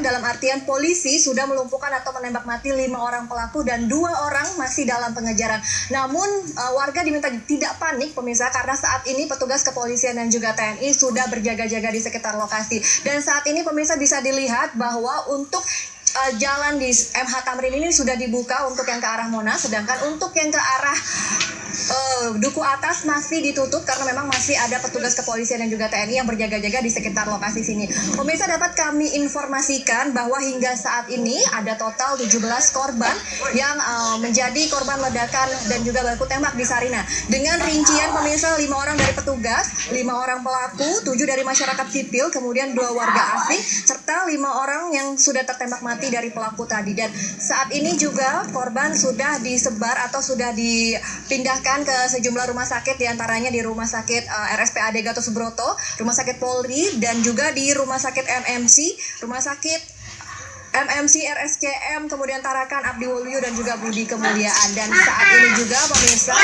dalam artian polisi sudah melumpuhkan atau menembak mati lima orang pelaku dan dua orang masih dalam pengejaran. Namun uh, warga diminta tidak panik pemirsa karena saat ini petugas kepolisian dan juga TNI sudah berjaga-jaga di sekitar lokasi. Dan saat ini pemirsa bisa dilihat bahwa untuk uh, jalan di MH Tamrin ini sudah dibuka untuk yang ke arah Monas, sedangkan untuk yang ke arah uh, duku atas masih ditutup karena memang masih ada petugas kepolisian dan juga TNI yang berjaga-jaga di sekitar lokasi sini. Pemirsa dapat kami informasikan bahwa hingga saat ini ada total 17 korban yang uh, menjadi korban ledakan dan juga baku tembak di Sarina. Dengan rincian pemirsa lima orang dari petugas, lima orang pelaku, tujuh dari masyarakat sipil, kemudian dua warga asing, serta lima orang yang sudah tertembak mati dari pelaku tadi. Dan saat ini juga korban sudah disebar atau sudah dipindahkan ke sejumlah rumah sakit di antaranya di rumah sakit uh, RSPAD Gatot Subroto, rumah sakit Polri dan juga di rumah sakit MMC, rumah sakit MMC RSCM kemudian Tarakan Abdi Waluyo dan juga Budi Kemuliaan dan saat ini juga pemirsa